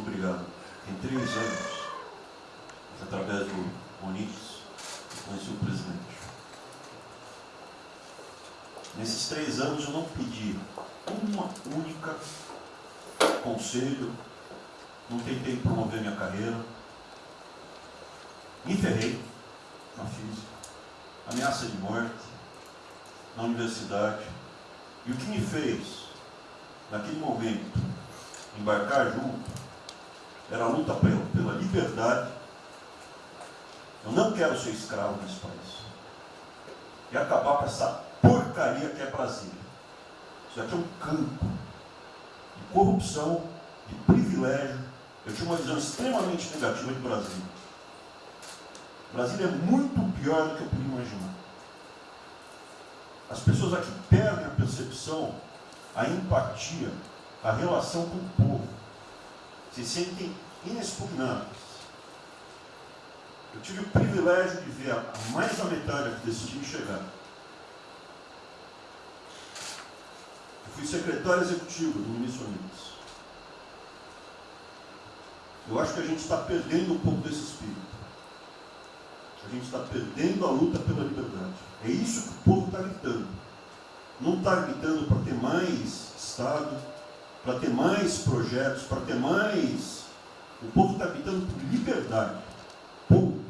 obrigado. Tem três anos, através do Onix, conheci o presidente. Nesses três anos eu não pedi uma única conselho, não tentei promover minha carreira, me ferrei na física, ameaça de morte, na universidade. E o que me fez, naquele momento, embarcar junto, era a luta pela liberdade. Eu não quero ser escravo nesse país. E acabar com essa porcaria que é Brasília. Isso aqui é um campo de corrupção, de privilégio. Eu tinha uma visão extremamente negativa de Brasília. Brasília é muito pior do que eu podia imaginar. As pessoas aqui perdem a percepção, a empatia, a relação com o povo. Se sentem inexpugnáveis. Eu tive o privilégio de ver a mais da metade desse time chegar. Eu fui secretário executivo do Ministro Unidos. Eu acho que a gente está perdendo um pouco desse espírito. A gente está perdendo a luta pela liberdade. É isso que o povo está gritando. Não está gritando para ter mais Estado, para ter mais projetos, para ter mais. O povo está gritando por liberdade. Ponto.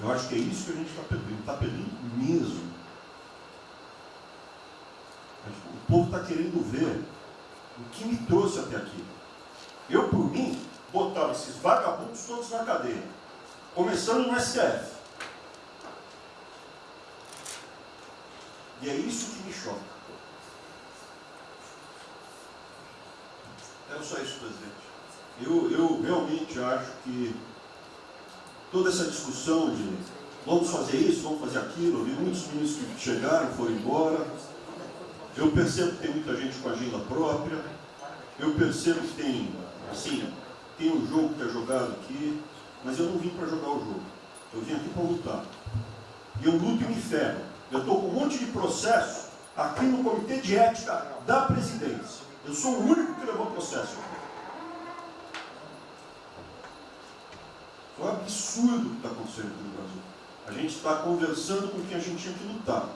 Eu acho que é isso que a gente está perdendo. Está perdendo mesmo. O povo está querendo ver o que me trouxe até aqui. Eu, por mim, botava esses vagabundos todos na cadeia. Começando no STF. E é isso que me choca. Era só isso, presidente. Eu, eu realmente acho que toda essa discussão de vamos fazer isso, vamos fazer aquilo, vi muitos ministros que chegaram, foram embora. Eu percebo que tem muita gente com agenda própria. Eu percebo que tem, assim, tem um jogo que é jogado aqui, mas eu não vim para jogar o jogo. Eu vim aqui para lutar. E eu luto e me ferro. Eu estou com um monte de processo aqui no Comitê de Ética da Presidência. Eu sou o único que levou processo. É um absurdo o que está acontecendo aqui no Brasil. A gente está conversando com quem a gente tinha que lutar.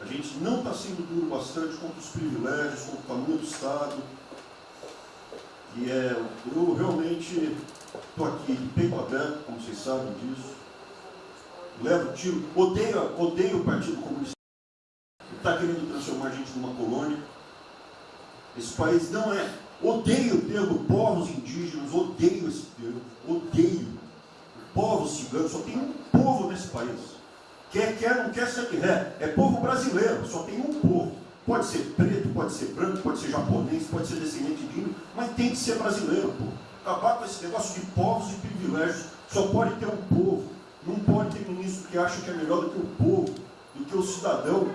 A gente não está sendo duro bastante contra os privilégios, contra o tamanho do Estado. E é, eu realmente estou aqui de peito aberto, como vocês sabem disso. Levo tiro, odeio, odeio o Partido Comunista. Está querendo transformar a gente numa colônia. Esse país não é. Odeio o termo povos indígenas, odeio esse termo, odeio. Povos ciganos, só tem um povo nesse país. Quer, quer, não quer ser é, é povo brasileiro, só tem um povo. Pode ser preto, pode ser branco, pode ser japonês, pode ser descendente de índio, mas tem que ser brasileiro, pô. Acabar com esse negócio de povos e privilégios. Só pode ter um povo. Não pode ter ministro que acha que é melhor do que o povo, do que o cidadão.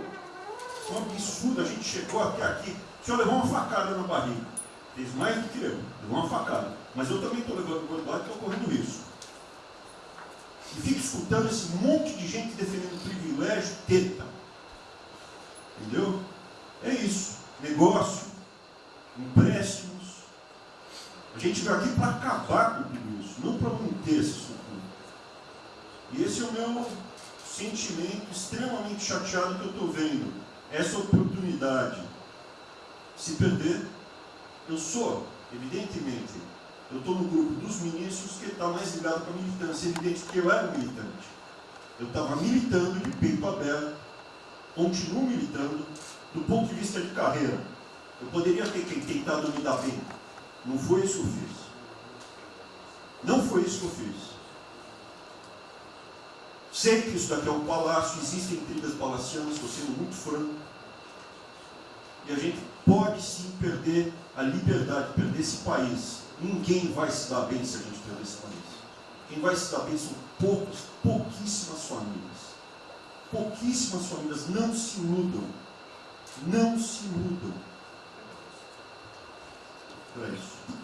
É um absurdo, a gente chegou até aqui. Senhor levou uma facada na barriga. Fez mais do que eu, levou uma facada. Mas eu também estou levando guardado e estou correndo risco. E fica escutando esse monte de gente defendendo privilégio, teta. Entendeu? É isso. Negócio, empréstimos. A gente veio aqui para acabar com tudo isso, não para manter esse sucumbo. E esse é o meu sentimento extremamente chateado que eu estou vendo. Essa oportunidade se perder. Eu sou, evidentemente, eu estou no grupo dos ministros que está mais ligado com a militância. É evidente que eu era militante. Eu estava militando de peito aberto, continuo militando, do ponto de vista de carreira. Eu poderia ter tentado me dar bem. Não foi isso que eu fiz. Não foi isso que eu fiz. Sei que isso daqui é um palácio, existem intrigas palacianas, estou sendo muito franco. E a gente pode sim perder a liberdade, perder esse país. Ninguém vai se dar bem se a gente perder esse país. Quem vai se dar bem são poucos, pouquíssimas famílias. Pouquíssimas famílias não se mudam. Não se mudam. É isso.